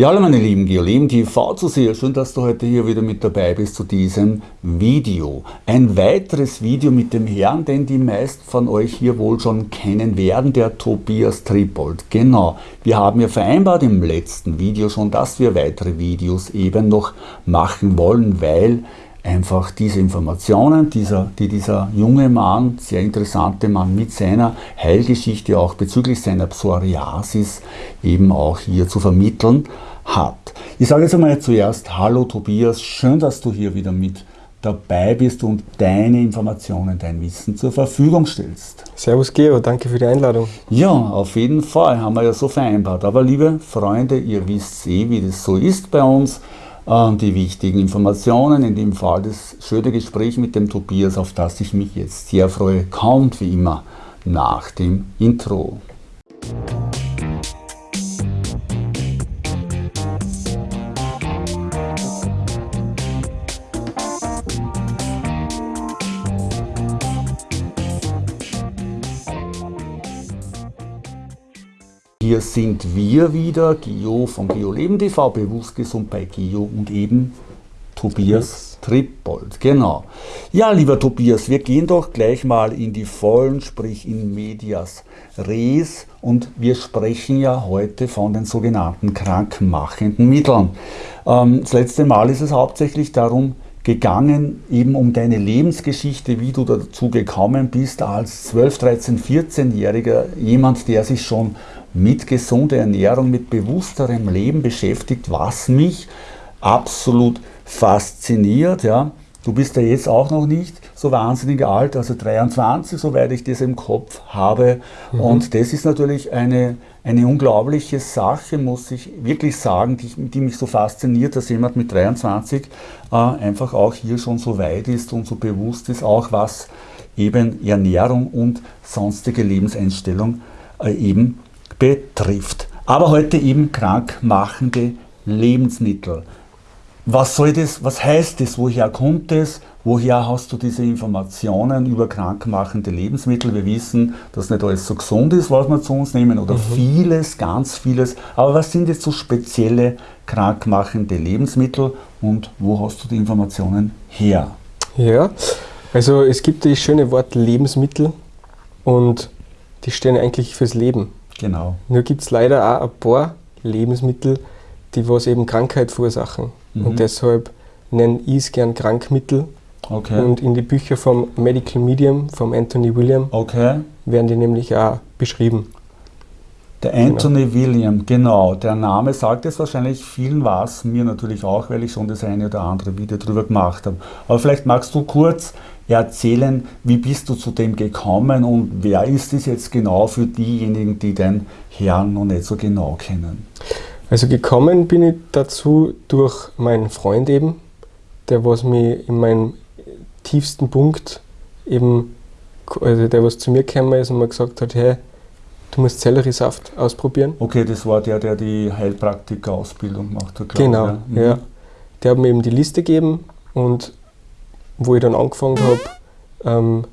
Ja, hallo meine lieben Geoleben TV zu sehen. Schön, dass du heute hier wieder mit dabei bist zu diesem Video. Ein weiteres Video mit dem Herrn, den die meisten von euch hier wohl schon kennen werden, der Tobias Tripold. Genau, wir haben ja vereinbart im letzten Video schon, dass wir weitere Videos eben noch machen wollen, weil einfach diese Informationen, dieser, die dieser junge Mann, sehr interessante Mann mit seiner Heilgeschichte auch bezüglich seiner Psoriasis eben auch hier zu vermitteln hat. Ich sage jetzt einmal zuerst Hallo Tobias, schön, dass du hier wieder mit dabei bist und deine Informationen, dein Wissen zur Verfügung stellst. Servus Geo, danke für die Einladung. Ja, auf jeden Fall, haben wir ja so vereinbart. Aber liebe Freunde, ihr wisst eh, wie das so ist bei uns die wichtigen Informationen, in dem Fall das schöne Gespräch mit dem Tobias, auf das ich mich jetzt sehr freue, kommt wie immer nach dem Intro. Hier sind wir wieder, Gio von GeoLeben TV, bewusst gesund bei Gio und eben Tobias Trippold. Genau. Ja, lieber Tobias, wir gehen doch gleich mal in die Vollen, sprich in Medias Res und wir sprechen ja heute von den sogenannten krankmachenden Mitteln. Ähm, das letzte Mal ist es hauptsächlich darum gegangen, eben um deine Lebensgeschichte, wie du dazu gekommen bist, als 12, 13, 14-Jähriger, jemand, der sich schon mit gesunder Ernährung, mit bewussterem Leben beschäftigt, was mich absolut fasziniert. Ja. Du bist ja jetzt auch noch nicht so wahnsinnig alt, also 23, soweit ich das im Kopf habe. Mhm. Und das ist natürlich eine, eine unglaubliche Sache, muss ich wirklich sagen, die, die mich so fasziniert, dass jemand mit 23 äh, einfach auch hier schon so weit ist und so bewusst ist, auch was eben Ernährung und sonstige Lebenseinstellung äh, eben betrifft. Aber heute eben krankmachende Lebensmittel. Was soll das, was heißt das, woher kommt es, woher hast du diese Informationen über krankmachende Lebensmittel? Wir wissen, dass nicht alles so gesund ist, was wir zu uns nehmen oder mhm. vieles, ganz vieles. Aber was sind jetzt so spezielle krankmachende Lebensmittel und wo hast du die Informationen her? Ja, also es gibt das schöne Wort Lebensmittel und die stehen eigentlich fürs Leben. Genau. Nur gibt es leider auch ein paar Lebensmittel, die was eben Krankheit verursachen. Mhm. Und deshalb nenne ich es gern Krankmittel. Okay. Und in die Bücher vom Medical Medium, vom Anthony William, okay. werden die nämlich auch beschrieben. Der Anthony genau. William, genau. Der Name sagt es wahrscheinlich vielen was, mir natürlich auch, weil ich schon das eine oder andere Video darüber gemacht habe. Aber vielleicht magst du kurz erzählen, wie bist du zu dem gekommen und wer ist es jetzt genau für diejenigen, die den Herrn noch nicht so genau kennen? Also gekommen bin ich dazu durch meinen Freund eben, der was mich in meinem tiefsten Punkt eben, also der was zu mir gekommen ist und mir gesagt hat, hey, du musst Selleriesaft ausprobieren. Okay, das war der, der die Heilpraktiker-Ausbildung gemacht hat, Genau, ja. Mhm. ja. Der hat mir eben die Liste gegeben und wo ich dann angefangen habe, ähm,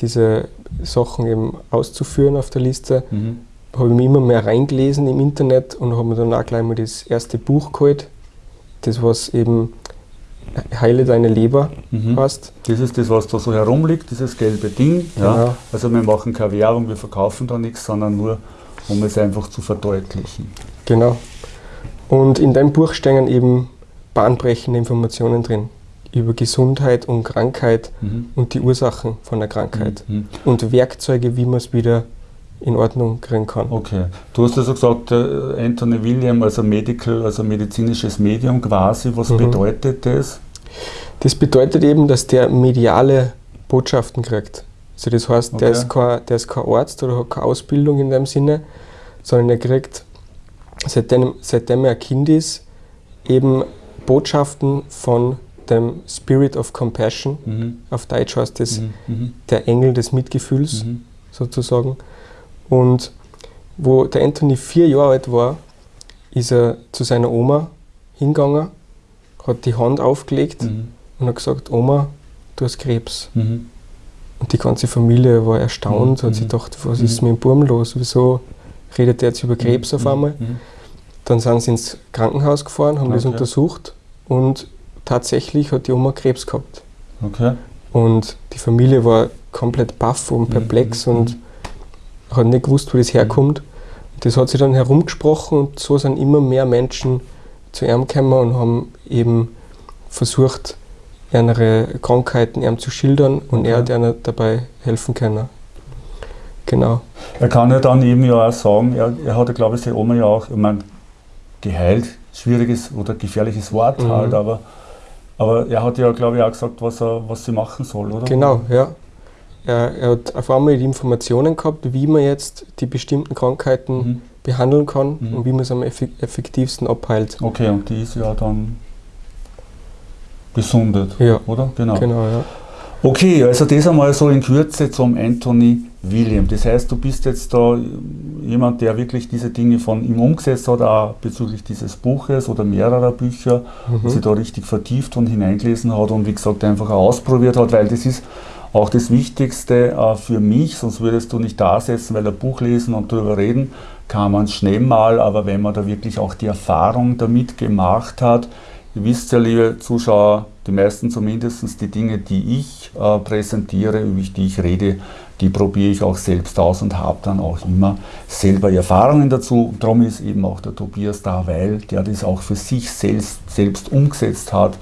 diese Sachen eben auszuführen auf der Liste, mhm. habe ich mich immer mehr reingelesen im Internet und habe mir dann auch gleich mal das erste Buch geholt, das was eben Heile deine Leber mhm. heißt. Das ist das, was da so herumliegt, dieses gelbe Ding. Genau. Ja. Also wir machen keine Werbung, wir verkaufen da nichts, sondern nur, um es einfach zu verdeutlichen. Genau. Und in dem Buch stehen eben bahnbrechende Informationen drin über Gesundheit und Krankheit mhm. und die Ursachen von der Krankheit mhm. und Werkzeuge, wie man es wieder in Ordnung kriegen kann. Okay. Du hast also gesagt, äh, Anthony William, also Medical, also medizinisches Medium quasi. Was mhm. bedeutet das? Das bedeutet eben, dass der mediale Botschaften kriegt. Also das heißt, okay. der, ist kein, der ist kein Arzt oder hat keine Ausbildung in dem Sinne, sondern er kriegt, seitdem, seitdem er ein Kind ist, eben Botschaften von dem Spirit of Compassion, mhm. auf Deutsch heißt das mhm. mhm. der Engel des Mitgefühls mhm. sozusagen. Und wo der Anthony vier Jahre alt war, ist er zu seiner Oma hingegangen, hat die Hand aufgelegt mhm. und hat gesagt, Oma, du hast Krebs. Mhm. Und die ganze Familie war erstaunt, hat sich gedacht, was ist mit dem Burm los, wieso redet er jetzt über Krebs auf einmal? Dann sind sie ins Krankenhaus gefahren, haben okay. das untersucht und tatsächlich hat die Oma Krebs gehabt. Okay. Und die Familie war komplett baff und perplex mhm. und hat nicht gewusst, wo das herkommt. Das hat sich dann herumgesprochen und so sind immer mehr Menschen zu ihm gekommen und haben eben versucht, ihre Krankheiten ihm zu schildern und okay. er hat ihnen dabei helfen können. Genau. Er kann ja dann eben ja auch sagen, er, er hat ja, glaube ich, seine Oma ja auch, ich meine, geheilt, schwieriges oder gefährliches Wort mhm. halt, aber, aber er hat ja, glaube ich, auch gesagt, was, er, was sie machen soll, oder? Genau, ja. Er, er hat auf einmal die Informationen gehabt, wie man jetzt die bestimmten Krankheiten mhm. behandeln kann mhm. und wie man es am effektivsten abheilt. Okay, und die ist ja dann gesundet, ja. oder? Genau. genau ja. Okay, also das einmal so in Kürze zum Anthony William. Das heißt, du bist jetzt da jemand, der wirklich diese Dinge von ihm umgesetzt hat, auch bezüglich dieses Buches oder mehrerer Bücher, mhm. sich da richtig vertieft und hineingelesen hat und wie gesagt einfach auch ausprobiert hat, weil das ist auch das Wichtigste äh, für mich, sonst würdest du nicht da sitzen, weil ein Buch lesen und darüber reden kann man schnell mal, aber wenn man da wirklich auch die Erfahrung damit gemacht hat, Ihr wisst ja, liebe Zuschauer, die meisten zumindest, die Dinge, die ich äh, präsentiere, über die ich rede, die probiere ich auch selbst aus und habe dann auch immer selber Erfahrungen dazu. darum ist eben auch der Tobias da, weil der das auch für sich selbst, selbst umgesetzt hat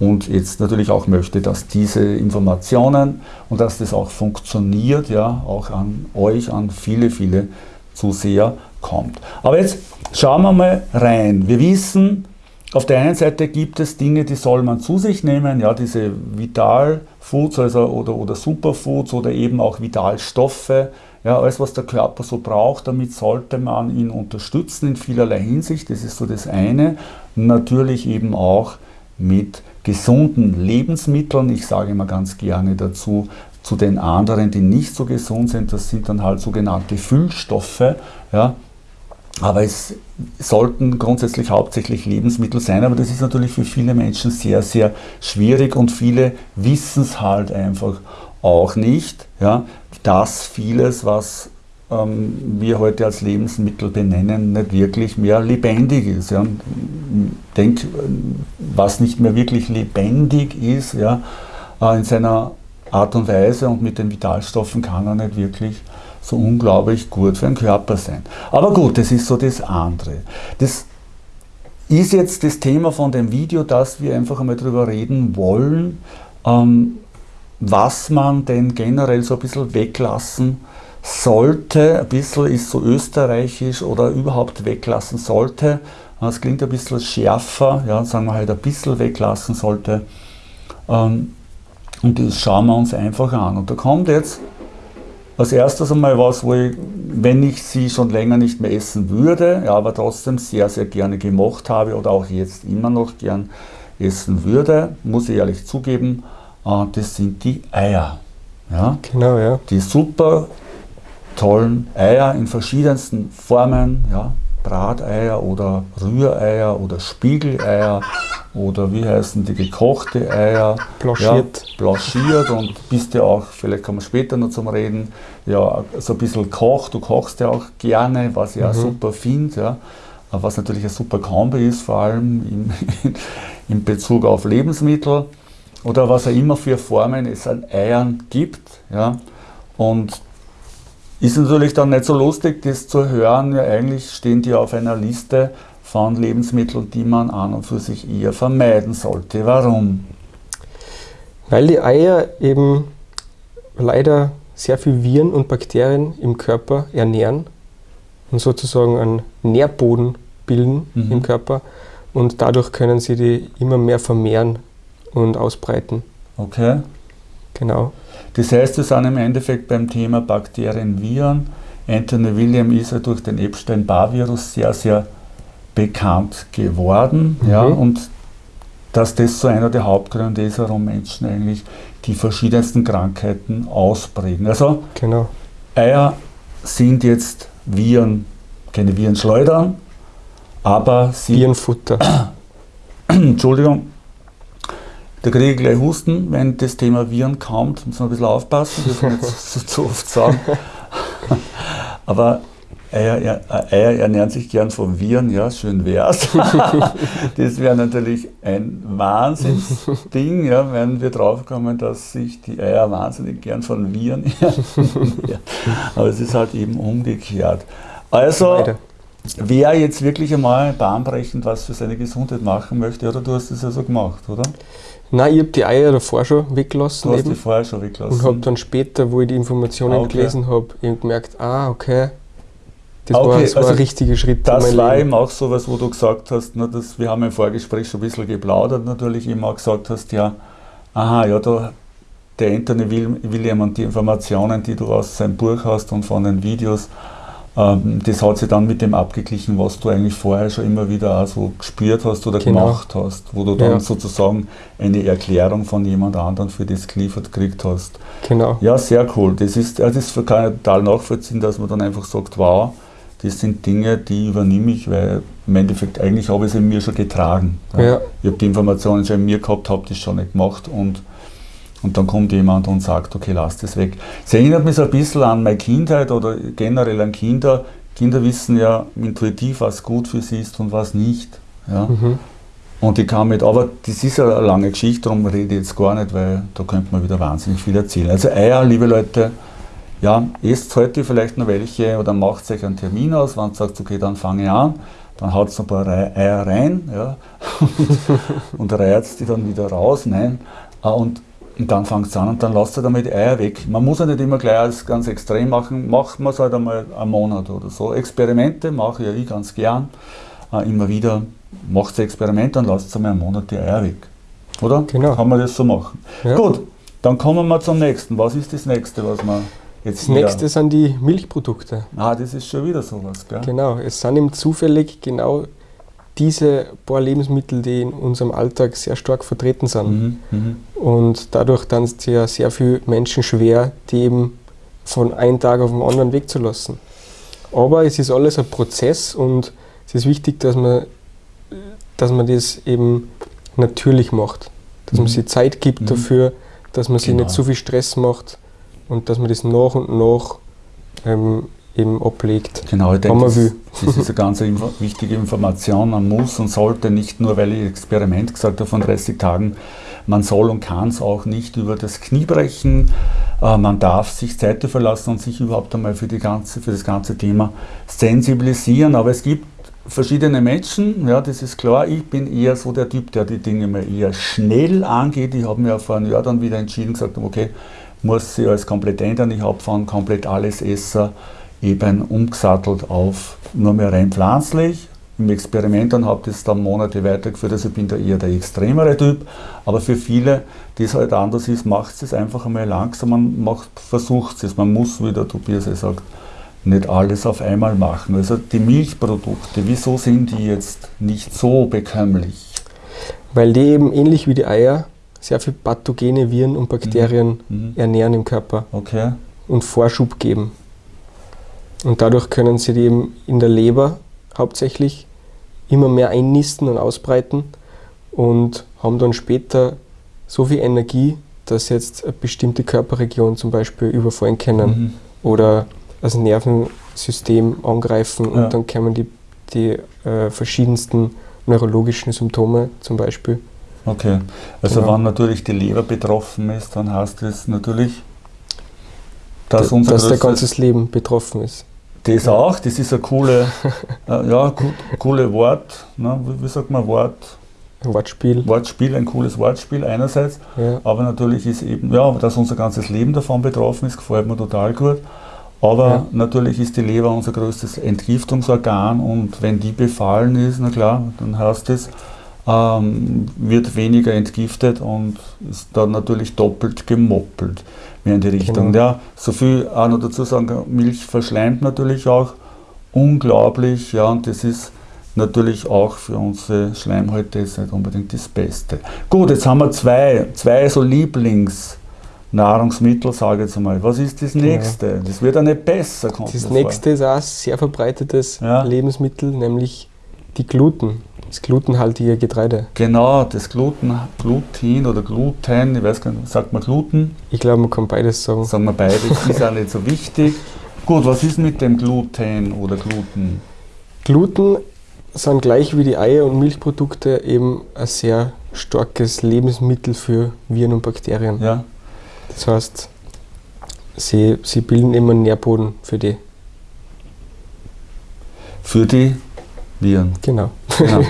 und jetzt natürlich auch möchte, dass diese Informationen und dass das auch funktioniert, ja, auch an euch, an viele, viele Zuseher kommt. Aber jetzt schauen wir mal rein. Wir wissen, auf der einen Seite gibt es Dinge, die soll man zu sich nehmen, ja, diese Vitalfoods also, oder, oder Superfoods oder eben auch Vitalstoffe, ja, alles was der Körper so braucht, damit sollte man ihn unterstützen in vielerlei Hinsicht, das ist so das eine. Natürlich eben auch mit gesunden Lebensmitteln, ich sage immer ganz gerne dazu, zu den anderen, die nicht so gesund sind, das sind dann halt sogenannte Füllstoffe, ja, aber es sollten grundsätzlich hauptsächlich Lebensmittel sein, aber das ist natürlich für viele Menschen sehr, sehr schwierig und viele wissen es halt einfach auch nicht, ja, dass vieles, was ähm, wir heute als Lebensmittel benennen, nicht wirklich mehr lebendig ist. Ja. Denk, was nicht mehr wirklich lebendig ist, ja, äh, in seiner Art und Weise und mit den Vitalstoffen kann er nicht wirklich so unglaublich gut für den Körper sein. Aber gut, das ist so das andere. Das ist jetzt das Thema von dem Video, dass wir einfach einmal darüber reden wollen, ähm, was man denn generell so ein bisschen weglassen sollte. Ein bisschen ist so österreichisch oder überhaupt weglassen sollte. Das klingt ein bisschen schärfer, ja, sagen wir halt ein bisschen weglassen sollte. Ähm, und das schauen wir uns einfach an. Und da kommt jetzt als erstes einmal was, wo ich, wenn ich sie schon länger nicht mehr essen würde, ja, aber trotzdem sehr, sehr gerne gemocht habe oder auch jetzt immer noch gern essen würde, muss ich ehrlich zugeben, äh, das sind die Eier. Ja? Genau, ja. Die super tollen Eier in verschiedensten Formen, ja, Brateier oder Rühreier oder Spiegeleier oder wie heißen die gekochte Eier. Blanchiert. Ja, blanchiert und bist ja auch, vielleicht kommen wir später noch zum Reden, ja, so ein bisschen kocht. Du kochst ja auch gerne, was ich mhm. auch super finde. Ja. Was natürlich ein super Kombi ist, vor allem in, in Bezug auf Lebensmittel oder was auch immer für Formen es an Eiern gibt. Ja. Und ist natürlich dann nicht so lustig, das zu hören. Ja, eigentlich stehen die auf einer Liste von Lebensmitteln, die man an und für sich eher vermeiden sollte. Warum? Weil die Eier eben leider sehr viel Viren und Bakterien im Körper ernähren und sozusagen einen Nährboden bilden mhm. im Körper und dadurch können sie die immer mehr vermehren und ausbreiten. Okay. Genau. Das heißt, wir sind im Endeffekt beim Thema Bakterien, Viren. Anthony William ist ja durch den Epstein-Barr-Virus sehr, sehr bekannt geworden. Mhm. Ja, und dass das so einer der Hauptgründe ist, warum Menschen eigentlich die verschiedensten Krankheiten ausprägen. Also genau. Eier sind jetzt Viren, keine Virenschleudern, aber sie. Virenfutter. Entschuldigung, da kriege ich gleich Husten, wenn das Thema Viren kommt. Muss man ein bisschen aufpassen, das muss man nicht zu, zu oft sagen. Aber Eier, Eier, ernähren sich gern von Viren, ja, schön wär's. das wäre natürlich ein Wahnsinnsding, ja, wenn wir draufkommen, dass sich die Eier wahnsinnig gern von Viren ernähren. Aber es ist halt eben umgekehrt. Also, wer jetzt wirklich einmal bahnbrechend was für seine Gesundheit machen möchte, oder du hast es ja so gemacht, oder? Nein, ich habe die Eier davor schon weggelassen. Du hast eben. die vorher schon weggelassen. Und habe dann später, wo ich die Informationen ah, okay. gelesen habe, gemerkt, ah, okay, das okay, war, das war also ein richtiger Schritt. Das war Leben. eben auch so was, wo du gesagt hast, na, das, wir haben im Vorgespräch schon ein bisschen geplaudert, natürlich immer gesagt hast, ja, aha, ja, da, der Anthony William und die Informationen, die du aus seinem Buch hast und von den Videos, das hat sich dann mit dem abgeglichen, was du eigentlich vorher schon immer wieder auch so gespürt hast oder genau. gemacht hast, wo du dann ja. sozusagen eine Erklärung von jemand anderem für das geliefert gekriegt hast. Genau. Ja, sehr cool. Das ist, das ist kann ich total nachvollziehen, dass man dann einfach sagt, wow, das sind Dinge, die übernehme ich, weil im Endeffekt eigentlich habe ich sie mir schon getragen. Ja. Ich habe die Informationen schon in mir gehabt, habe das schon nicht gemacht und und dann kommt jemand und sagt, okay, lass das weg. Es erinnert mich so ein bisschen an meine Kindheit oder generell an Kinder. Kinder wissen ja intuitiv, was gut für sie ist und was nicht. Ja? Mhm. Und ich kann mit, aber das ist eine lange Geschichte, darum rede ich jetzt gar nicht, weil da könnte man wieder wahnsinnig viel erzählen. Also Eier, liebe Leute, ja, esst heute vielleicht noch welche oder macht euch einen Termin aus, wenn ihr sagt, okay, dann fange ich an, dann haut ein paar Eier rein ja, und reiert die dann wieder raus. Nein. Ah, und und dann fängt es an und dann lasst ihr damit Eier weg. Man muss ja nicht immer gleich alles ganz extrem machen, macht man es halt einmal einen Monat oder so. Experimente mache ja ich ganz gern. Äh, immer wieder macht Experimente und lasst einmal einen Monat die Eier weg. Oder? Genau. Kann man das so machen. Ja. Gut, dann kommen wir zum nächsten. Was ist das nächste, was man jetzt Das nächste sind die Milchprodukte. Ah, das ist schon wieder sowas, gell? Genau, es sind eben zufällig genau diese paar Lebensmittel, die in unserem Alltag sehr stark vertreten sind. Mhm, mhm. und dadurch dann es ja sehr viele Menschen schwer, die eben von einem Tag auf den anderen wegzulassen. Aber es ist alles ein Prozess und es ist wichtig, dass man, dass man das eben natürlich macht. Dass mhm. man sich Zeit gibt mhm. dafür, dass man genau. sich nicht zu viel Stress macht und dass man das nach und nach ähm, eben ablegt. Genau, ich denke, das, das, ist eine ganz wichtige Information. Man muss und sollte nicht nur, weil ich Experiment gesagt habe von 30 Tagen, man soll und kann es auch nicht über das Knie brechen. Äh, man darf sich Zeit verlassen und sich überhaupt einmal für, die ganze, für das ganze Thema sensibilisieren. Aber es gibt verschiedene Menschen, ja, das ist klar. Ich bin eher so der Typ, der die Dinge mal eher schnell angeht. Ich habe mir vor einem Jahr dann wieder entschieden, gesagt, okay, muss sie alles komplett ändern. Ich habe von komplett alles Esser eben umgesattelt auf nur mehr rein pflanzlich. Im Experiment dann habe ich das dann Monate weitergeführt, also ich bin da eher der extremere Typ. Aber für viele, die es halt anders ist, macht es einfach einmal langsam, man versucht es. Man muss, wie der Tobias ja sagt, nicht alles auf einmal machen. Also die Milchprodukte, wieso sind die jetzt nicht so bekömmlich? Weil die eben ähnlich wie die Eier sehr viel pathogene Viren und Bakterien mhm. mhm. ernähren im Körper okay. und Vorschub geben. Und dadurch können sie die eben in der Leber hauptsächlich immer mehr einnisten und ausbreiten und haben dann später so viel Energie, dass sie jetzt eine bestimmte Körperregion zum Beispiel überfallen können mhm. oder das Nervensystem angreifen und ja. dann kommen die, die äh, verschiedensten neurologischen Symptome zum Beispiel. Okay, also genau. wenn natürlich die Leber betroffen ist, dann heißt das natürlich, dass, unser dass der ganzes Leben betroffen ist. Das auch, das ist ein coole, äh, ja, coole Wort, ne? wie, wie sagt man Wort? Wortspiel. Wortspiel, ein cooles Wortspiel einerseits, ja. aber natürlich ist eben, ja, dass unser ganzes Leben davon betroffen ist, gefällt mir total gut. Aber ja. natürlich ist die Leber unser größtes Entgiftungsorgan und wenn die befallen ist, na klar, dann heißt es, ähm, wird weniger entgiftet und ist dann natürlich doppelt gemoppelt mehr in die Richtung. Genau. Ja, so viel auch noch dazu sagen, Milch verschleimt natürlich auch unglaublich, ja, und das ist natürlich auch für unsere Schleimhäute jetzt nicht unbedingt das Beste. Gut, jetzt haben wir zwei, zwei so Lieblingsnahrungsmittel, sage ich jetzt einmal. Was ist das nächste? Ja. Das wird ja nicht besser. Das nächste ist auch ein sehr verbreitetes ja. Lebensmittel, nämlich die Gluten. Das glutenhaltige Getreide. Genau, das Gluten, Gluten oder Gluten, ich weiß gar nicht, sagt man Gluten? Ich glaube, man kann beides sagen. Sagen wir beides, ist auch nicht so wichtig. Gut, was ist mit dem Gluten oder Gluten? Gluten sind gleich wie die Eier- und Milchprodukte eben ein sehr starkes Lebensmittel für Viren und Bakterien. Ja. Das heißt, sie, sie bilden immer einen Nährboden für die. Für die Viren. Genau. Genau.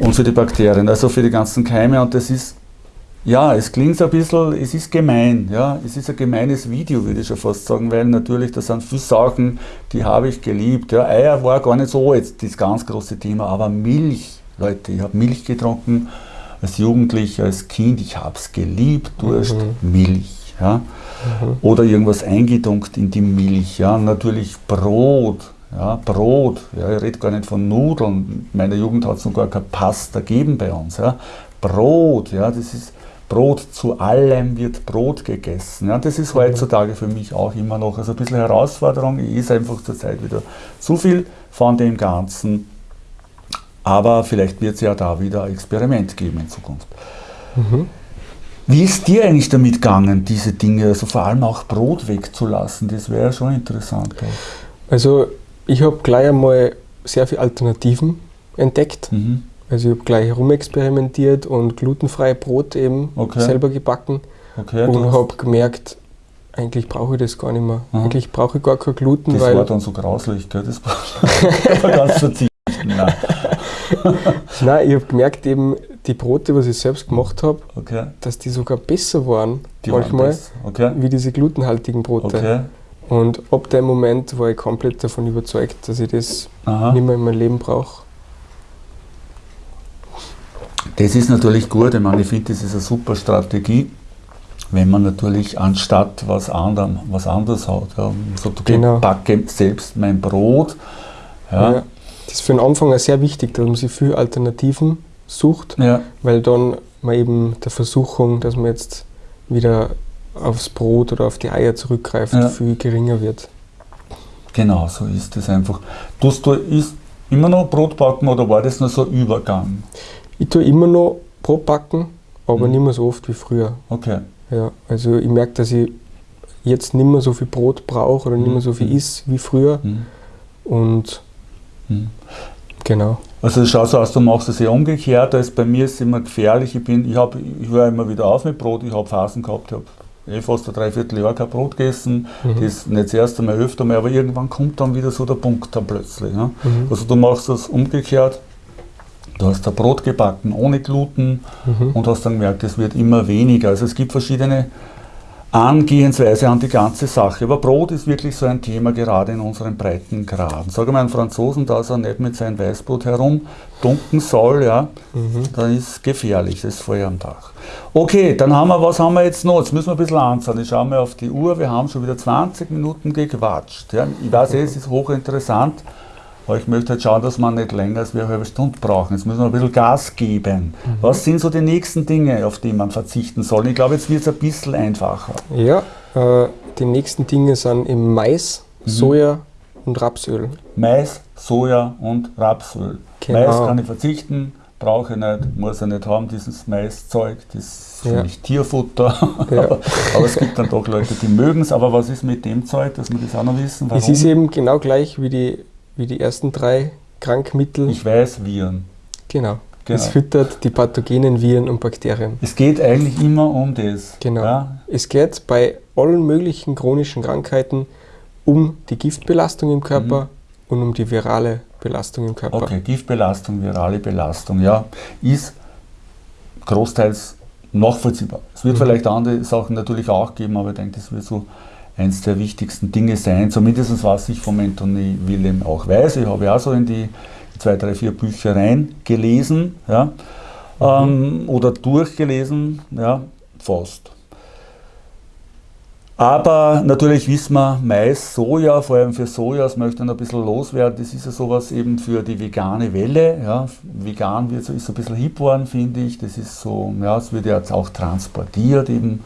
Und für die Bakterien, also für die ganzen Keime. Und das ist, ja, es klingt so ein bisschen, es ist gemein. Ja? Es ist ein gemeines Video, würde ich schon fast sagen, weil natürlich, da sind viele Sachen, die habe ich geliebt. Ja? Eier war gar nicht so jetzt das ganz große Thema, aber Milch, Leute, ich habe Milch getrunken als Jugendlicher, als Kind, ich habe es geliebt, Durst, mhm. Milch. Ja? Mhm. Oder irgendwas eingedunkt in die Milch. Ja? Natürlich Brot, ja, Brot, ja, ich rede gar nicht von Nudeln. In meiner Jugend hat es noch gar keine Pasta gegeben bei uns. Ja. Brot, ja, das ist Brot, zu allem wird Brot gegessen. Ja. Das ist heutzutage für mich auch immer noch also ein bisschen Herausforderung. Ich esse einfach zurzeit wieder zu viel von dem Ganzen. Aber vielleicht wird es ja da wieder ein Experiment geben in Zukunft. Mhm. Wie ist dir eigentlich damit gegangen, diese Dinge, also vor allem auch Brot wegzulassen? Das wäre schon interessant. Also ich habe gleich einmal sehr viele Alternativen entdeckt. Mhm. Also ich habe gleich herumexperimentiert und glutenfreie Brot eben okay. selber gebacken okay, und habe gemerkt, eigentlich brauche ich das gar nicht mehr. Aha. Eigentlich brauche ich gar kein Gluten. Das war dann so grauslich, gell? das war ganz verzichten. Nein. Nein, ich habe gemerkt, eben die Brote, was ich selbst gemacht habe, okay. dass die sogar besser waren die manchmal waren wie diese glutenhaltigen Brote. Und ab dem Moment war ich komplett davon überzeugt, dass ich das Aha. nicht mehr in meinem Leben brauche. Das ist natürlich gut. Ich meine, ich finde, das ist eine super Strategie, wenn man natürlich anstatt was, anderem, was anderes hat. Ja, so, okay, genau. backe selbst mein Brot. Ja. ja. Das ist für den Anfang auch sehr wichtig, dass man sich viele Alternativen sucht, ja. weil dann man eben der Versuchung, dass man jetzt wieder aufs Brot oder auf die Eier zurückgreift, ja. viel geringer wird. Genau, so ist es einfach. Tust du ist immer noch Brot backen oder war das nur so ein Übergang? Ich tue immer noch Brot backen, aber mhm. nicht mehr so oft wie früher. Okay. Ja, also ich merke, dass ich jetzt nicht mehr so viel Brot brauche oder mhm. nicht mehr so viel mhm. isst wie früher. Mhm. Und mhm. genau. Also schau so aus, du machst es ja umgekehrt, als bei mir ist es immer gefährlich. Ich, bin, ich, ich höre immer wieder auf mit Brot, ich habe Phasen gehabt, ich habe eh fast ein Dreivierteljahr kein Brot gegessen, mhm. das nicht das erste Mal, öfter mal, aber irgendwann kommt dann wieder so der Punkt dann plötzlich. Ja? Mhm. Also du machst das umgekehrt, du hast ein Brot gebacken ohne Gluten mhm. und hast dann gemerkt, es wird immer weniger. Also es gibt verschiedene Angehensweise an die ganze Sache. Aber Brot ist wirklich so ein Thema, gerade in unseren breiten Graden. Sage mal einen Franzosen, dass er nicht mit seinem Weißbrot herumdunken soll, ja, mhm. dann ist gefährlich, das Feuer am Dach. Okay, dann haben wir, was haben wir jetzt noch? Jetzt müssen wir ein bisschen anschauen. Ich schaue mal auf die Uhr, wir haben schon wieder 20 Minuten gequatscht. Ja. Ich weiß, es ist hochinteressant. Aber ich möchte halt schauen, dass wir nicht länger als wir eine halbe Stunde brauchen. Jetzt müssen wir ein bisschen Gas geben. Mhm. Was sind so die nächsten Dinge, auf die man verzichten soll? Ich glaube, jetzt wird es ein bisschen einfacher. Ja, äh, die nächsten Dinge sind im Mais, mhm. Soja und Rapsöl. Mais, Soja und Rapsöl. Genau. Mais kann ich verzichten, brauche ich nicht, muss ich nicht haben, dieses Maiszeug, das ist für ja. mich Tierfutter. Ja. aber es gibt dann doch Leute, die mögen es. Aber was ist mit dem Zeug, dass wir das auch noch wissen? Warum? Es ist eben genau gleich wie die wie die ersten drei Krankmittel. Ich weiß, Viren. Genau. genau. Es füttert die pathogenen Viren und Bakterien. Es geht eigentlich immer um das. Genau. Ja? Es geht bei allen möglichen chronischen Krankheiten um die Giftbelastung im Körper mhm. und um die virale Belastung im Körper. Okay, Giftbelastung, virale Belastung, ja, ist großteils nachvollziehbar. Es wird mhm. vielleicht andere Sachen natürlich auch geben, aber ich denke, das wird so eines der wichtigsten Dinge sein, zumindest was ich vom Anthony Willem auch weiß. Ich habe ja so in die zwei, drei, vier Bücher reingelesen ja, mhm. ähm, oder durchgelesen, ja, fast. Aber natürlich wissen wir, Mais, Soja, vor allem für Soja, das möchte ich ein bisschen loswerden, das ist ja sowas eben für die vegane Welle. Ja. Vegan wird so, ist so ein bisschen hip worden, finde ich. Das ist so, ja, es wird ja jetzt auch transportiert eben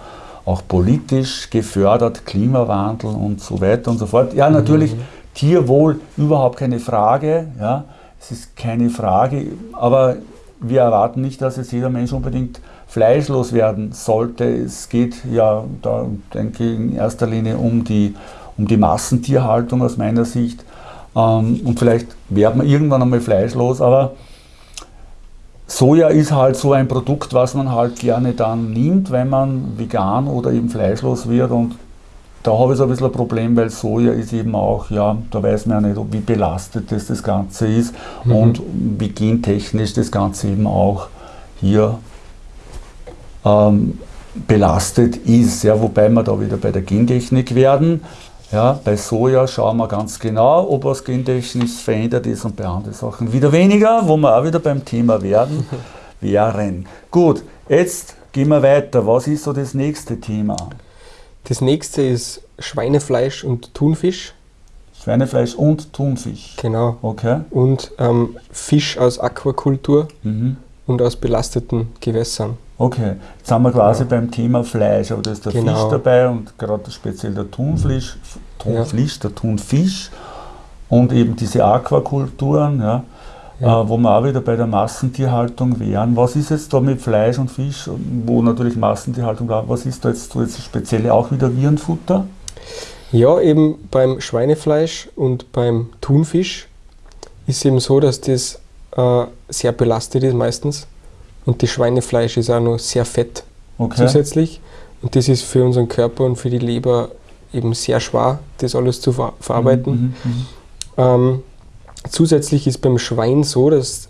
auch politisch gefördert, Klimawandel und so weiter und so fort. Ja, natürlich mhm. Tierwohl, überhaupt keine Frage. Ja, es ist keine Frage, aber wir erwarten nicht, dass jetzt jeder Mensch unbedingt fleischlos werden sollte. Es geht ja, da denke ich, in erster Linie um die um die Massentierhaltung aus meiner Sicht. Ähm, und vielleicht werden wir irgendwann einmal fleischlos, aber Soja ist halt so ein Produkt, was man halt gerne dann nimmt, wenn man vegan oder eben fleischlos wird. Und da habe ich so ein bisschen ein Problem, weil Soja ist eben auch, ja, da weiß man ja nicht, wie belastet das, das Ganze ist mhm. und wie gentechnisch das Ganze eben auch hier ähm, belastet ist. Ja, wobei wir da wieder bei der Gentechnik werden. Ja, bei Soja schauen wir ganz genau, ob was gentechnisch verändert ist und bei anderen Sachen wieder weniger, wo wir auch wieder beim Thema werden, wären. Gut, jetzt gehen wir weiter. Was ist so das nächste Thema? Das nächste ist Schweinefleisch und Thunfisch. Schweinefleisch und Thunfisch. Genau. Okay. Und ähm, Fisch aus Aquakultur mhm. und aus belasteten Gewässern. Okay, jetzt sind wir quasi ja. beim Thema Fleisch, aber da ist der genau. Fisch dabei und gerade speziell der Thunfisch, Thunfisch, ja. der Thunfisch und eben diese Aquakulturen, ja. Äh, wo wir auch wieder bei der Massentierhaltung wären. Was ist jetzt da mit Fleisch und Fisch, wo natürlich Massentierhaltung war, was ist da jetzt so jetzt spezielle auch wieder Virenfutter? Ja, eben beim Schweinefleisch und beim Thunfisch ist eben so, dass das äh, sehr belastet ist meistens und das Schweinefleisch ist auch noch sehr fett okay. zusätzlich. Und das ist für unseren Körper und für die Leber eben sehr schwer, das alles zu ver verarbeiten. Mhm, mhm, mhm. ähm, zusätzlich ist beim Schwein so, dass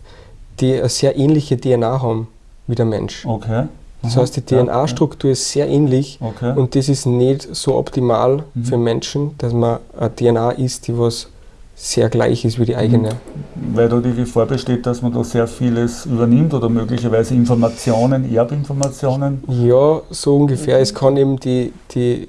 die eine sehr ähnliche DNA haben wie der Mensch. Okay. Das heißt, die DNA-Struktur ist sehr ähnlich okay. und das ist nicht so optimal mhm. für Menschen, dass man eine DNA isst, die was sehr gleich ist wie die eigene. Mhm. Weil da die Gefahr besteht, dass man da sehr vieles übernimmt oder möglicherweise Informationen, Erbinformationen? Ja, so ungefähr. Es kann eben die, die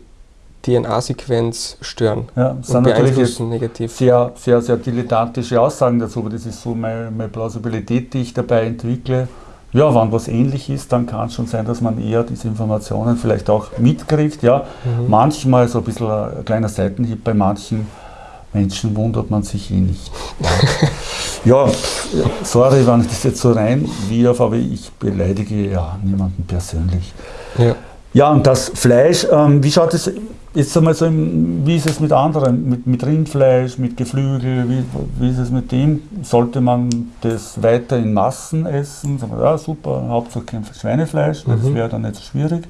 DNA-Sequenz stören ja, und sind beeinflussen negativ. Sehr, sehr, sehr dilettantische Aussagen dazu, aber das ist so meine, meine Plausibilität, die ich dabei entwickle. Ja, wenn was ähnlich ist, dann kann es schon sein, dass man eher diese Informationen vielleicht auch mitkriegt. Ja. Mhm. Manchmal so ein bisschen ein kleiner Seitenhieb bei manchen Menschen wundert man sich eh nicht. ja, sorry, wenn ich das jetzt so rein wirf, aber ich beleidige ja niemanden persönlich. Ja, ja und das Fleisch, ähm, wie schaut es jetzt einmal so, im, wie ist es mit anderen, mit, mit Rindfleisch, mit Geflügel, wie, wie ist es mit dem? Sollte man das weiter in Massen essen? Ja, super, Hauptsache kein Schweinefleisch, das mhm. wäre dann nicht so schwierig.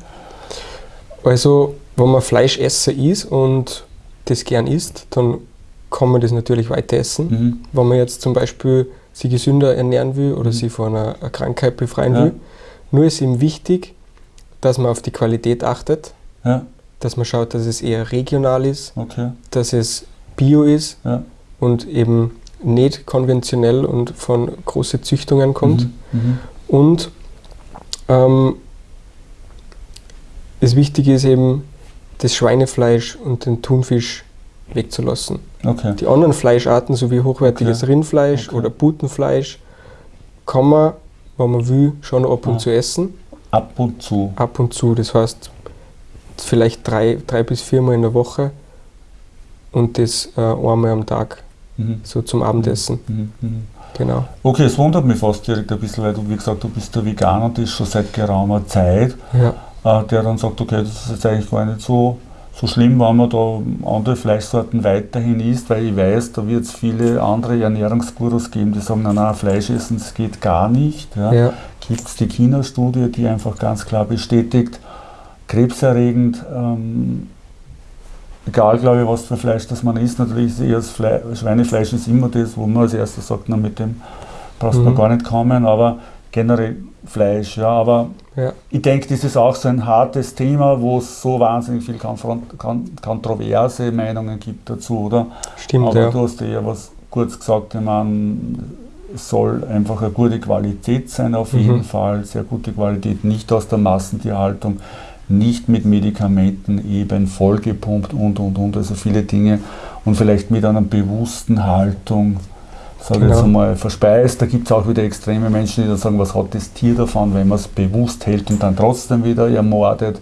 Also, wenn man Fleischesser ist und das gern isst, dann kann man das natürlich weiter essen. Mhm. Wenn man jetzt zum Beispiel sich gesünder ernähren will oder mhm. sich von einer, einer, Krankheit befreien ja. will. Nur ist ihm wichtig, dass man auf die Qualität achtet, ja. dass man schaut, dass es eher regional ist, okay. dass es bio ist ja. und eben nicht konventionell und von großen Züchtungen kommt. Mhm. mhm. Und ähm, das Wichtige ist eben, das Schweinefleisch und den Thunfisch wegzulassen. Okay. Die anderen Fleischarten, so wie hochwertiges okay. Rindfleisch okay. oder Putenfleisch, kann man, wenn man will, schon ab und ah. zu essen. Ab und zu? Ab und zu, das heißt vielleicht drei, drei bis viermal in der Woche und das äh, einmal am Tag, mhm. so zum Abendessen. Mhm. Mhm. mhm. Genau. Okay, es wundert mich fast direkt ein bisschen, weil du, wie gesagt, du bist der Veganer und das schon seit geraumer Zeit, ja. äh, der dann sagt, okay, das ist jetzt eigentlich gar nicht so so schlimm, wenn man da andere Fleischsorten weiterhin isst, weil ich weiß, da wird es viele andere Ernährungsgurus geben, die sagen, nein, Fleisch essen, das geht gar nicht. Ja. Ja. Gibt es die China-Studie, die einfach ganz klar bestätigt, krebserregend, ähm, egal, glaube ich, was für Fleisch das man isst, natürlich ist eher das Fle Schweinefleisch ist immer das, wo man als erstes sagt, na, mit dem brauchst du mhm. gar nicht kommen, aber generell Fleisch. Ja, aber ja. ich denke, das ist auch so ein hartes Thema, wo es so wahnsinnig viel kontroverse Meinungen gibt dazu, oder? Stimmt, aber ja. du hast ja was kurz gesagt, ich meine, es soll einfach eine gute Qualität sein, auf mhm. jeden Fall, sehr gute Qualität, nicht aus der Massentierhaltung, nicht mit Medikamenten eben vollgepumpt und und und, also viele Dinge und vielleicht mit einer bewussten Haltung sage genau. jetzt einmal, verspeist. Da gibt es auch wieder extreme Menschen, die dann sagen, was hat das Tier davon, wenn man es bewusst hält und dann trotzdem wieder ermordet.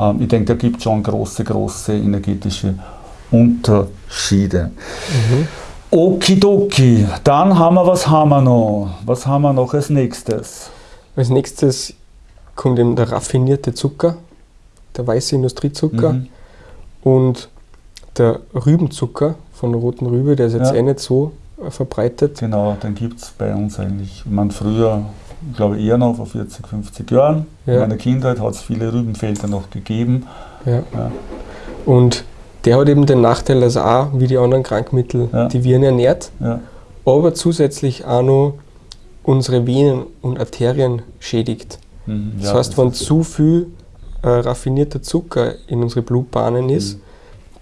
Ähm, ich denke, da gibt es schon große, große energetische Unterschiede. Mhm. Okidoki, dann haben wir, was haben wir noch? Was haben wir noch als nächstes? Als nächstes kommt eben der raffinierte Zucker, der weiße Industriezucker. Mhm. Und der Rübenzucker von der roten Rübe, der ist jetzt ja. eh nicht so verbreitet. Genau, den gibt es bei uns eigentlich. Man früher, glaube ich, eher noch vor 40, 50 Jahren. Ja. In meiner Kindheit hat es viele Rübenfelder noch gegeben. Ja. ja. Und der hat eben den Nachteil, dass er auch, wie die anderen Krankmittel, ja. die Viren ernährt, aber zusätzlich auch noch unsere Venen und Arterien schädigt. Mhm, das heißt, das wenn zu viel äh, raffinierter Zucker in unsere Blutbahnen ist, mhm.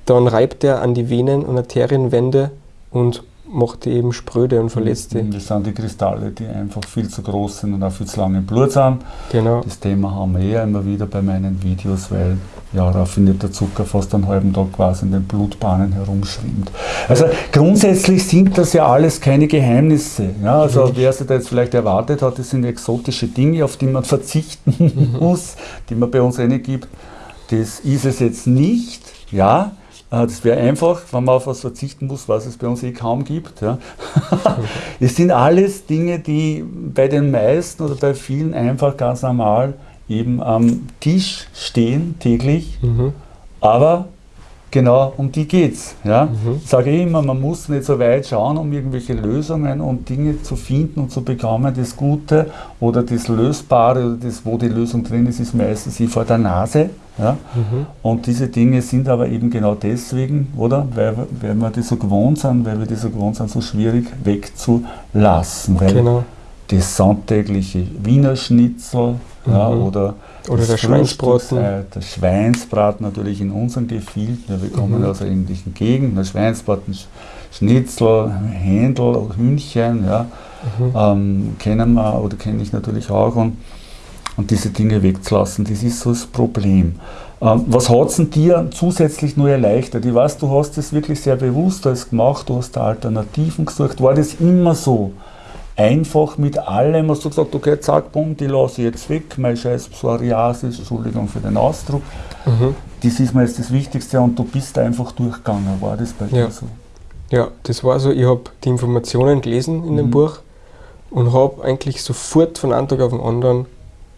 dann reibt er an die Venen- und Arterienwände und macht die eben spröde und verletzt die. Das sind die Kristalle, die einfach viel zu groß sind und auch viel zu lange im Blut sind. Genau. Das Thema haben wir ja immer wieder bei meinen Videos, weil ja, raffinierter Zucker fast einen halben Tag quasi in den Blutbahnen herumschwimmt. Also grundsätzlich sind das ja alles keine Geheimnisse. Ja, also mhm. wer sich da jetzt vielleicht erwartet hat, das sind exotische Dinge, auf die man verzichten mhm. muss, die man bei uns eine gibt. Das ist es jetzt nicht. Ja, das wäre einfach, wenn man auf was verzichten muss, was es bei uns eh kaum gibt. Ja. es sind alles Dinge, die bei den meisten oder bei vielen einfach ganz normal eben am Tisch stehen täglich, mhm. aber genau um die geht's. Ja? Mhm. Ich sage immer, man muss nicht so weit schauen, um irgendwelche Lösungen und Dinge zu finden und zu bekommen. Das Gute oder das Lösbare oder das, wo die Lösung drin ist, ist meistens vor der Nase. Ja? Mhm. Und diese Dinge sind aber eben genau deswegen, oder? Weil, weil wir die so gewohnt sind, weil wir die so gewohnt sind, so schwierig wegzulassen. Weil genau. das sonntägliche Wiener Schnitzel mhm. ja, oder, oder der Schweinsbraten. Der Schweinsbraten natürlich in unseren Gefilden. wir kommen mhm. aus einer ähnlichen Gegend. Der Schweinsbraten, Schnitzel, Händel, Hühnchen, ja, mhm. ähm, kennen wir oder kenne ich natürlich auch. Und und diese Dinge wegzulassen, das ist so das Problem. Ähm, was hat es dir zusätzlich nur erleichtert? Ich weiß, du hast das wirklich sehr bewusst alles gemacht, du hast da Alternativen gesucht. War das immer so? Einfach mit allem, hast du gesagt, okay, zack, bumm, die lasse ich jetzt weg, mein scheiß Psoriasis, Entschuldigung für den Ausdruck. Mhm. Das ist mir jetzt das Wichtigste und du bist einfach durchgegangen. War das bei ja. dir so? Ja, das war so, ich habe die Informationen gelesen in mhm. dem Buch und habe eigentlich sofort von einem Tag auf den anderen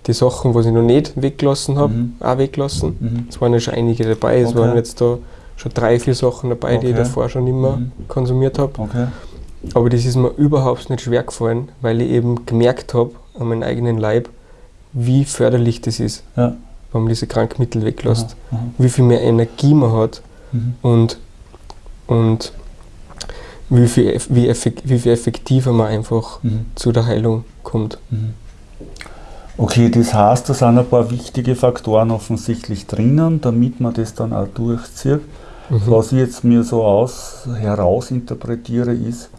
die Sachen, was ich noch nicht weggelassen habe, mhm. auch weggelassen. Mhm. Es waren ja schon einige dabei. Es okay. waren jetzt da schon drei, vier Sachen dabei, okay. die ich davor schon immer mhm. konsumiert habe. Okay. Aber das ist mir überhaupt nicht schwer gefallen, weil ich eben gemerkt habe an meinem eigenen Leib, wie förderlich das ist, ja. wenn man diese Krankmittel weglässt. Aha, aha. Wie viel mehr Energie man hat mhm. und, und wie viel, wie, effekt, wie viel effektiver man einfach mhm. zu der Heilung kommt. Mhm. Okay, das heißt, da sind ein paar wichtige Faktoren offensichtlich drinnen, damit man das dann auch durchzieht. Mhm. Was ich jetzt mir so aus herausinterpretiere, ist,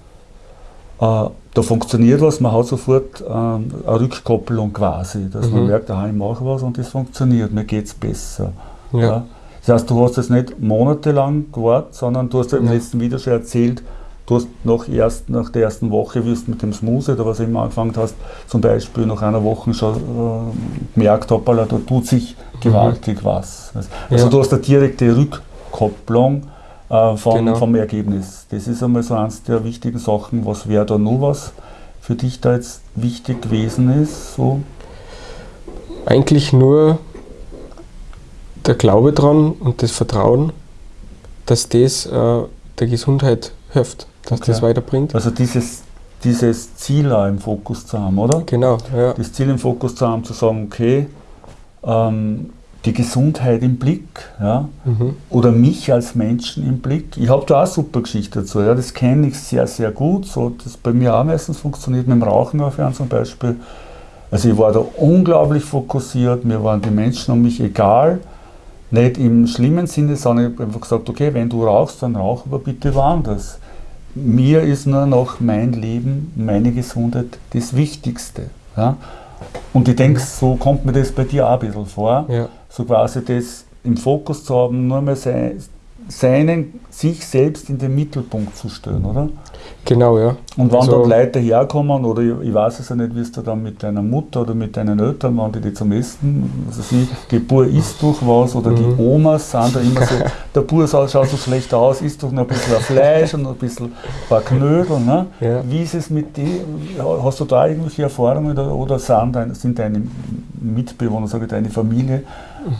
da funktioniert was, man hat sofort äh, eine Rückkopplung quasi, dass mhm. man merkt, aha, ich mache was und das funktioniert, mir geht es besser. Ja. Ja. Das heißt, du hast jetzt nicht monatelang gewartet, sondern du hast ja im letzten Video schon erzählt, Du hast nach, erst, nach der ersten Woche, wie du mit dem Smoothie oder was immer angefangen hast, zum Beispiel nach einer Woche schon äh, gemerkt, hoppala, da tut sich gewaltig mhm. was. Also, du hast eine direkte Rückkopplung äh, vom, genau. vom Ergebnis. Das ist einmal so eines der wichtigen Sachen. Was wäre da nur was für dich da jetzt wichtig gewesen ist? So? Eigentlich nur der Glaube dran und das Vertrauen, dass das äh, der Gesundheit hilft dass okay. das weiterbringt. Also dieses, dieses Ziel auch im Fokus zu haben, oder? Genau, ja. Das Ziel im Fokus zu haben, zu sagen, okay, ähm, die Gesundheit im Blick, ja, mhm. oder mich als Menschen im Blick. Ich habe da auch eine super Geschichte dazu, ja, das kenne ich sehr, sehr gut, so das bei mir auch meistens funktioniert, mit dem Rauchen aufhören zum Beispiel. Also ich war da unglaublich fokussiert, mir waren die Menschen um mich egal, nicht im schlimmen Sinne, sondern ich habe einfach gesagt, okay, wenn du rauchst, dann rauch aber bitte woanders mir ist nur noch mein Leben, meine Gesundheit das Wichtigste. Ja? Und ich denke, so kommt mir das bei dir auch ein bisschen vor, ja. So quasi das im Fokus zu haben, nur mal sein, seinen, sich selbst in den Mittelpunkt zu stellen, oder? Genau, ja. Und wenn also, dort Leute herkommen, oder ich, ich, weiß es ja nicht, wie du dann mit deiner Mutter oder mit deinen Eltern, wenn die, die zum Essen, also sie, die Bur isst durch was, oder mhm. die Omas sind da immer so, der Bur schaut so schlecht aus, isst doch noch ein bisschen Fleisch und noch ein bisschen ein paar Knödel. Ne? Ja. Wie ist es mit dir? Hast du da irgendwelche Erfahrungen oder, oder sind, deine, sind deine Mitbewohner, sage ich, deine Familie,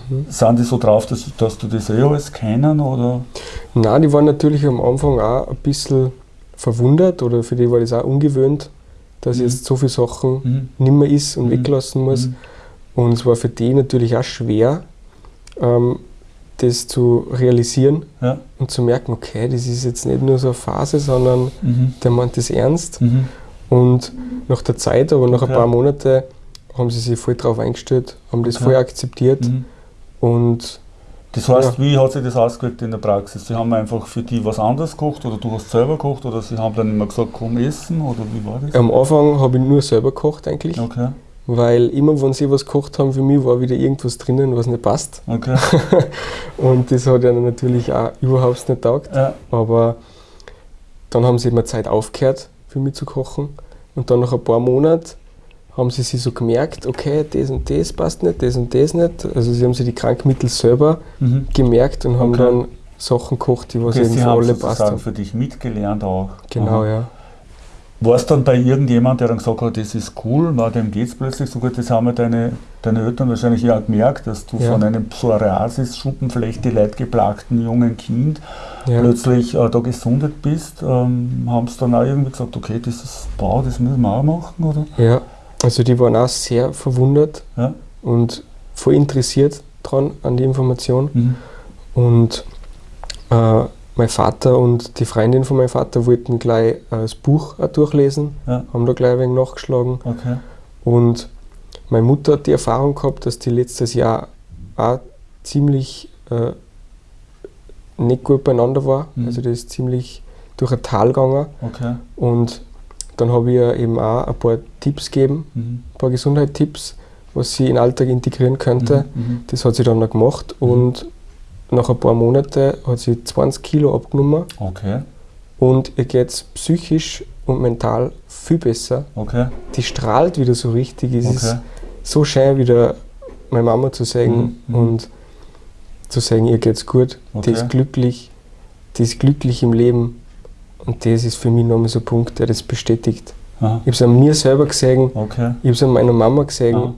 mhm. sind die so drauf, dass, dass du das eh alles kennen? Oder? Nein, die waren natürlich am Anfang auch ein bisschen verwundert oder für die war das auch ungewöhnt, dass mhm. jetzt so viele Sachen mhm. nicht mehr ist und mhm. weglassen muss. Mhm. Und es war für die natürlich auch schwer, ähm, das zu realisieren ja. und zu merken, okay, das ist jetzt nicht nur so eine Phase, sondern mhm. der meint das ernst. Mhm. Und nach der Zeit, aber nach ein paar Monaten, haben sie sich voll darauf eingestellt, haben das okay. voll akzeptiert. Und das heißt, ja. wie hat sich das ausgewirkt in der Praxis? Sie haben einfach für die was anderes gekocht oder du hast selber gekocht oder sie haben dann immer gesagt, komm essen oder wie war das? Am Anfang habe ich nur selber gekocht eigentlich. Okay weil immer, wenn sie was gekocht haben für mich, war wieder irgendwas drinnen, was nicht passt. Okay. und das hat ja natürlich auch überhaupt nicht taugt. Ja. Aber dann haben sie immer Zeit aufgehört, für mich zu kochen. Und dann nach ein paar Monaten haben sie sich so gemerkt, okay, das und das passt nicht, das und das nicht. Also sie haben sich die Krankmittel selber mhm. gemerkt und haben okay. dann Sachen gekocht, die was okay, eben für alle passt haben. für dich mitgelernt auch. Genau, Aha. ja. War es dann bei irgendjemand, der dann gesagt hat, das ist cool, war dem geht es plötzlich so gut, das haben deine, deine Eltern wahrscheinlich ja gemerkt, dass du ja. von einem Psoriasis, Schuppenflechte, leidgeplagten jungen Kind ja. plötzlich äh, da gesundet bist. Ähm, haben sie dann auch irgendwie gesagt, okay, das ist Bau, das müssen wir auch machen, oder? Ja, also die waren auch sehr verwundert ja. und voll interessiert dran an die Information. Mhm. Und äh, mein Vater und die Freundin von meinem Vater wollten gleich das Buch durchlesen, ja. haben da gleich ein wenig nachgeschlagen. Okay. Und meine Mutter hat die Erfahrung gehabt, dass die letztes Jahr auch ziemlich äh, nicht gut beieinander war. Mhm. Also die ist ziemlich durch ein Tal gegangen. Okay. Und dann habe ich ihr eben auch ein paar Tipps gegeben, mhm. ein paar Gesundheitstipps, was sie in den Alltag integrieren könnte. Mhm. mhm. Das hat sie dann auch gemacht. Mhm. Und nach ein paar Monaten hat sie 20 Kilo abgenommen. Okay. Und ihr geht es psychisch und mental viel besser. Okay. Die strahlt wieder so richtig. Es okay. ist so schön, wieder meine Mama zu sagen mhm. mhm. und zu sagen, ihr geht's gut, okay. die ist glücklich, die ist glücklich im Leben. Und das ist für mich nochmal so ein Punkt, der das bestätigt. Aha. Ich habe es an mir selber gesehen, okay. ich habe es an meiner Mama gesehen Aha.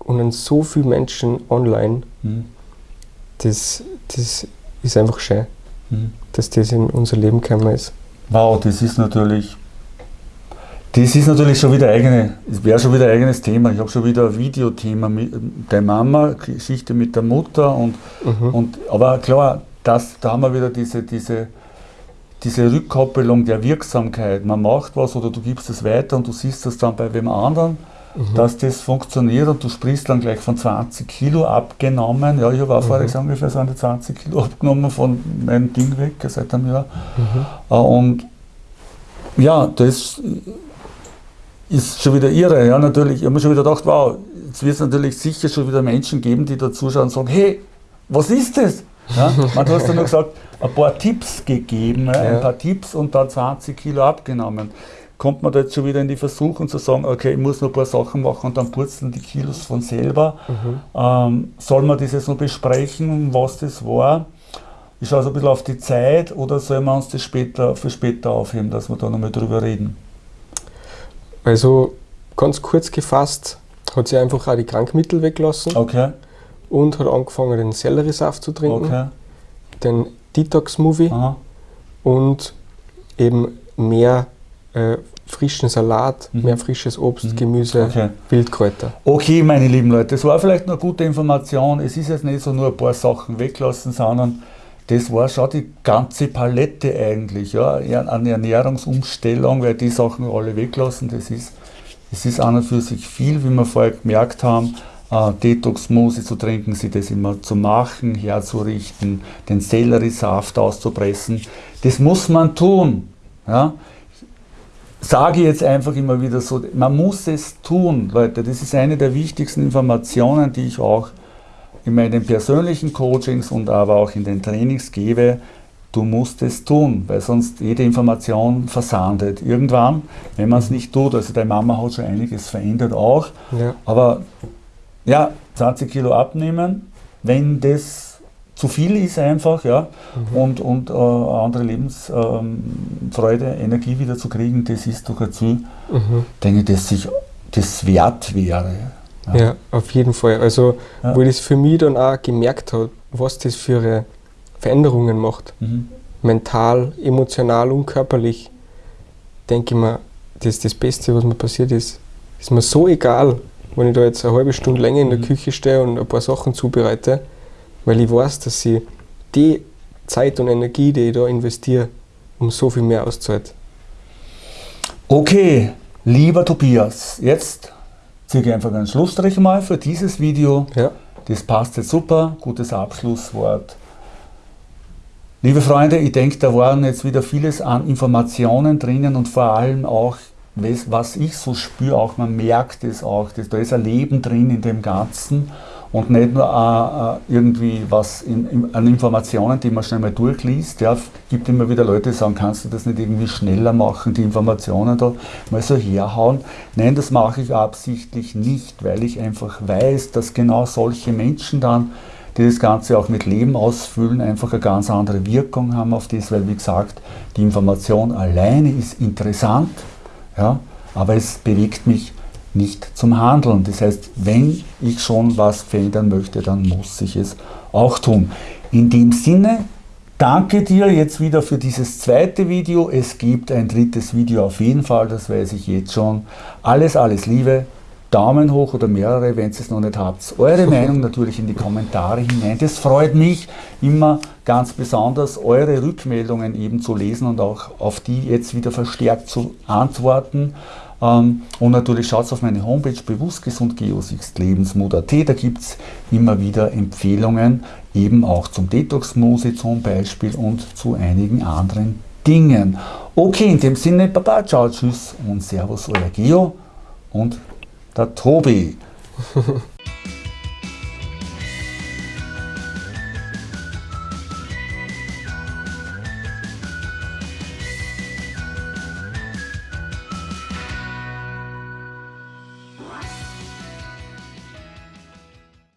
und an so vielen Menschen online. Mhm. Das, das ist einfach schön, mhm. dass das in unser Leben gekommen ist. Wow, das ist natürlich, das ist natürlich schon wieder eigene, es wäre schon wieder ein eigenes Thema. Ich habe schon wieder ein Videothema mit der Mama, Geschichte mit der Mutter und, mhm. und aber klar, das, da haben wir wieder diese, diese, diese Rückkoppelung der Wirksamkeit. Man macht was oder du gibst es weiter und du siehst das dann bei wem anderen mhm. dass das funktioniert und du sprichst dann gleich von 20 Kilo abgenommen. Ja, ich habe auch mhm. vorher gesagt, ungefähr so eine 20 Kilo abgenommen von meinem Ding weg seit einem Jahr. Mhm. Äh, und ja, das ist schon wieder irre. Ja, natürlich. Ich habe mir schon wieder gedacht, wow, jetzt wird es natürlich sicher schon wieder Menschen geben, die da zuschauen und sagen, hey, was ist das? Ja, man, du hast ja nur gesagt, ein paar Tipps gegeben, ja. ein paar Tipps und dann 20 Kilo abgenommen kommt man da jetzt schon wieder in die Versuchung zu sagen, okay, ich muss noch ein paar Sachen machen und dann purzeln die Kilos von selber. Mhm. Ähm, soll man das jetzt noch besprechen, was das war? Ich schaue so ein bisschen auf die Zeit oder sollen wir uns das später, für später aufheben, dass wir da nochmal drüber reden? Also ganz kurz gefasst hat sie einfach auch die Krankmittel weggelassen okay. Und hat angefangen, den Selleriesaft zu trinken, okay. den Detox-Movie und eben mehr äh, frischen Salat, mhm. mehr frisches Obst, mhm. Gemüse, okay. Wildkräuter. Okay, meine lieben Leute, das war vielleicht eine gute Information. Es ist jetzt nicht so nur ein paar Sachen weglassen, sondern das war schon die ganze Palette eigentlich, ja, eine Ernährungsumstellung, weil die Sachen alle weglassen, das ist, das ist an und für sich viel, wie wir vorher gemerkt haben, äh, Detox-Smoothie zu trinken, sich das immer zu machen, herzurichten, den Selleriesaft auszupressen, das muss man tun. Ja sage jetzt einfach immer wieder so, man muss es tun, Leute. Das ist eine der wichtigsten Informationen, die ich auch in meinen persönlichen Coachings und aber auch in den Trainings gebe. Du musst es tun, weil sonst jede Information versandet. Irgendwann, wenn man es nicht tut, also deine Mama hat schon einiges verändert auch, ja. aber ja, 20 Kilo abnehmen, wenn das zu viel ist einfach, ja, mhm. und, und äh, andere Lebensfreude, ähm, Energie wieder zu kriegen, das ist doch ein Ziel, mhm. denke ich, dass sich das wert wäre. Ja. ja, auf jeden Fall. Also, ja. wo ich das für mich dann auch gemerkt habe, was das für Veränderungen macht. Mhm. Mental, emotional und körperlich. Denke ich mir, das ist das Beste, was mir passiert ist. Ist mir so egal, wenn ich da jetzt eine halbe Stunde länger in der mhm. Küche stehe und ein paar Sachen zubereite, weil ich weiß, dass ich die Zeit und Energie, die ich da investiere, um so viel mehr auszahlt. Okay, lieber Tobias, jetzt ziehe ich einfach einen Schlussstrich mal für dieses Video. Ja. Das passt jetzt super, gutes Abschlusswort. Liebe Freunde, ich denke, da waren jetzt wieder vieles an Informationen drinnen und vor allem auch, was ich so spüre, auch man merkt es auch, dass da ist ein Leben drin in dem Ganzen und nicht nur äh, äh, irgendwie was in, in, an Informationen, die man schnell mal durchliest. Ja, gibt immer wieder Leute, die sagen, kannst du das nicht irgendwie schneller machen, die Informationen da mal so herhauen. Nein, das mache ich absichtlich nicht, weil ich einfach weiß, dass genau solche Menschen dann, die das Ganze auch mit Leben ausfüllen, einfach eine ganz andere Wirkung haben auf das, weil wie gesagt, die Information alleine ist interessant, ja, aber es bewegt mich nicht zum Handeln. Das heißt, wenn ich schon was verändern möchte, dann muss ich es auch tun. In dem Sinne, danke dir jetzt wieder für dieses zweite Video. Es gibt ein drittes Video auf jeden Fall, das weiß ich jetzt schon. Alles, alles Liebe. Daumen hoch oder mehrere, wenn ihr es noch nicht habt. Eure Meinung natürlich in die Kommentare hinein. Das freut mich immer ganz besonders, eure Rückmeldungen eben zu lesen und auch auf die jetzt wieder verstärkt zu antworten. Ähm, und natürlich schaut auf meine Homepage bewusstgesund Geosicht Lebensmut.at, da gibt es immer wieder Empfehlungen, eben auch zum Detox-Muse zum Beispiel und zu einigen anderen Dingen. Okay, in dem Sinne, Baba, ciao, tschüss und Servus, euer Geo und der Tobi.